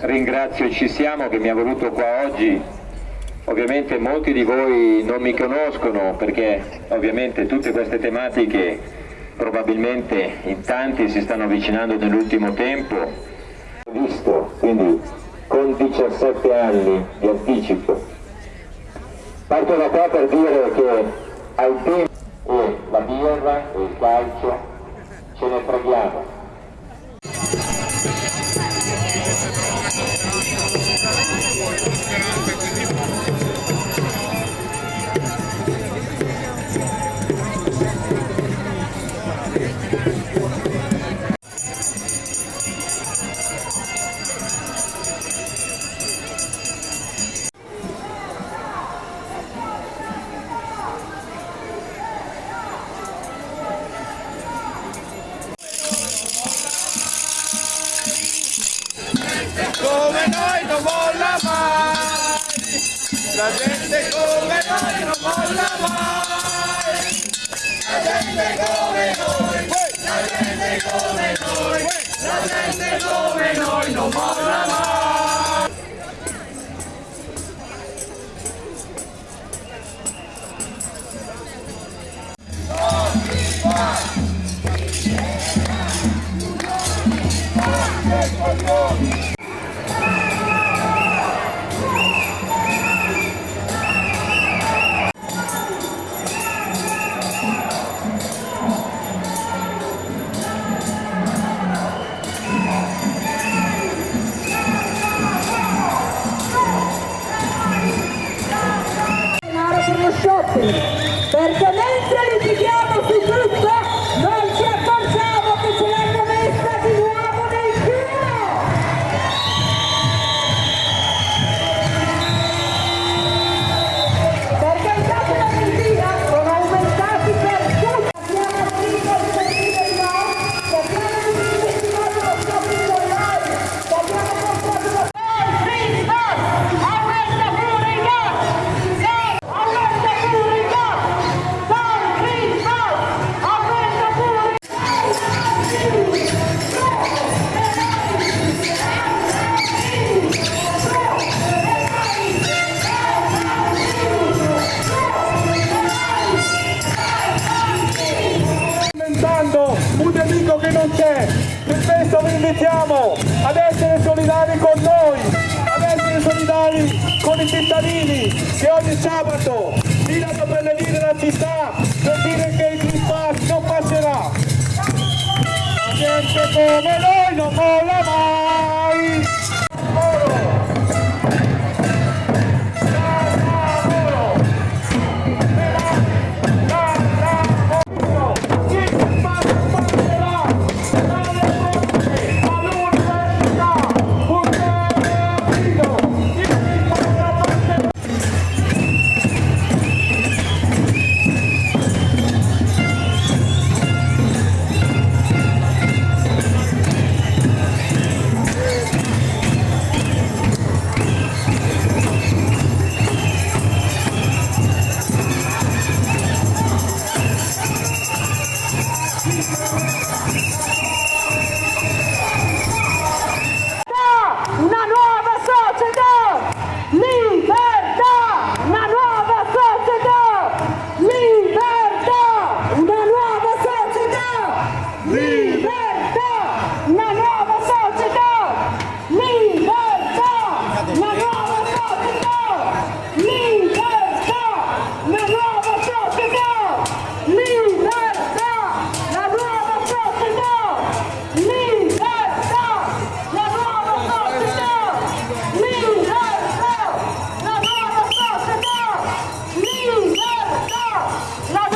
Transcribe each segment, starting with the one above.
Ringrazio Ci Siamo che mi ha voluto qua oggi, ovviamente molti di voi non mi conoscono perché ovviamente tutte queste tematiche probabilmente in tanti si stanno avvicinando nell'ultimo tempo. Ho visto, quindi con 17 anni di anticipo. Parto da qua per dire che al tempo e la birra e il calcio ce ne preghiamo Thank you. gente che spesso vi invitiamo ad essere solidari con noi, ad essere solidari con i cittadini che ogni sabato girano per le vie della città per dire che il Green Pass non passerà. La gente come noi non molla mai. No,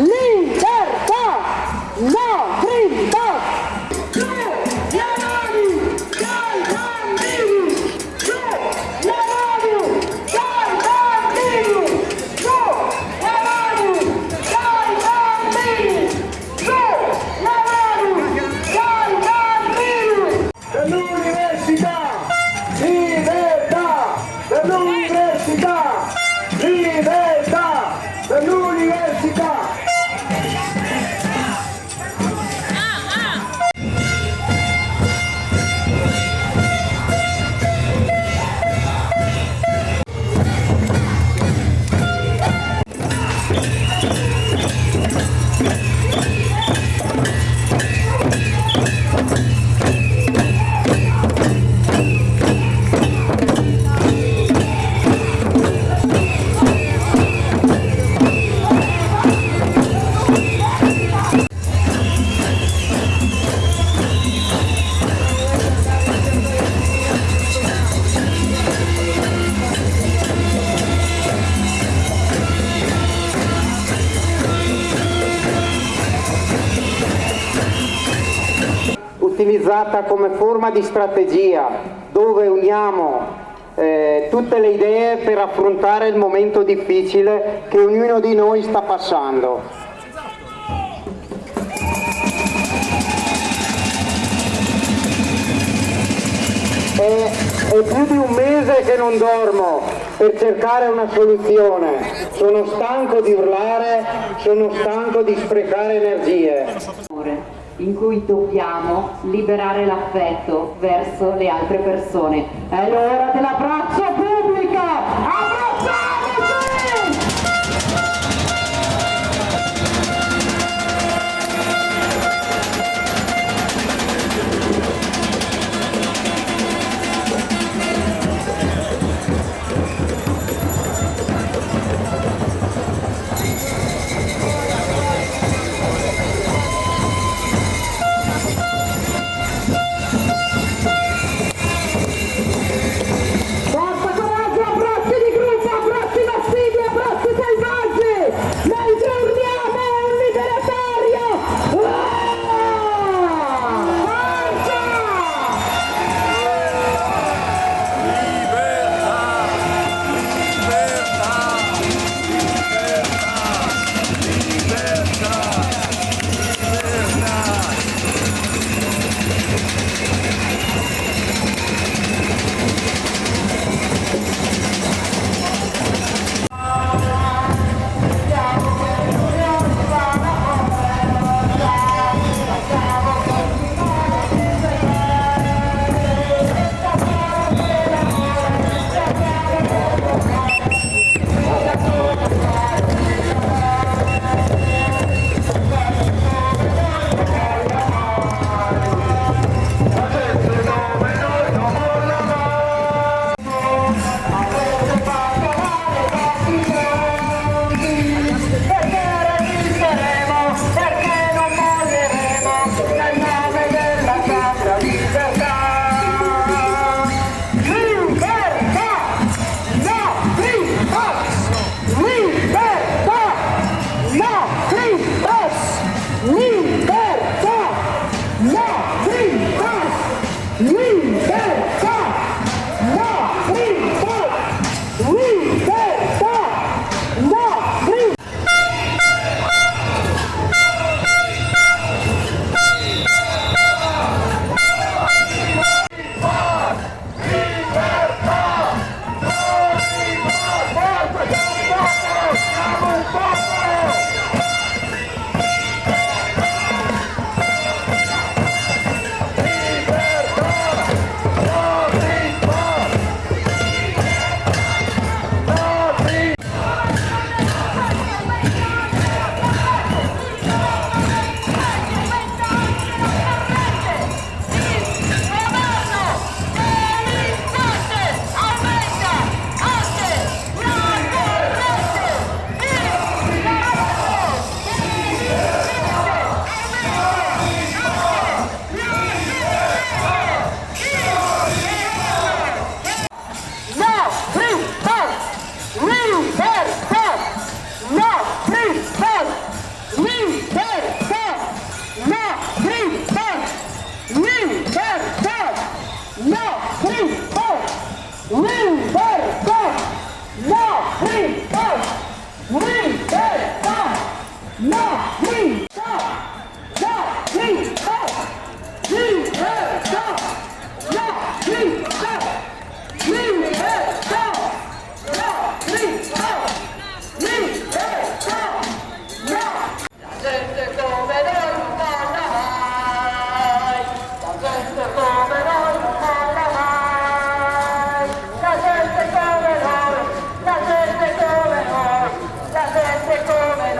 No. Utilizzata come forma di strategia dove uniamo eh, tutte le idee per affrontare il momento difficile che ognuno di noi sta passando. È, è più di un mese che non dormo per cercare una soluzione. Sono stanco di urlare, sono stanco di sprecare energie. In cui dobbiamo liberare l'affetto verso le altre persone. È l'ora dell'abbraccio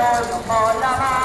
noi!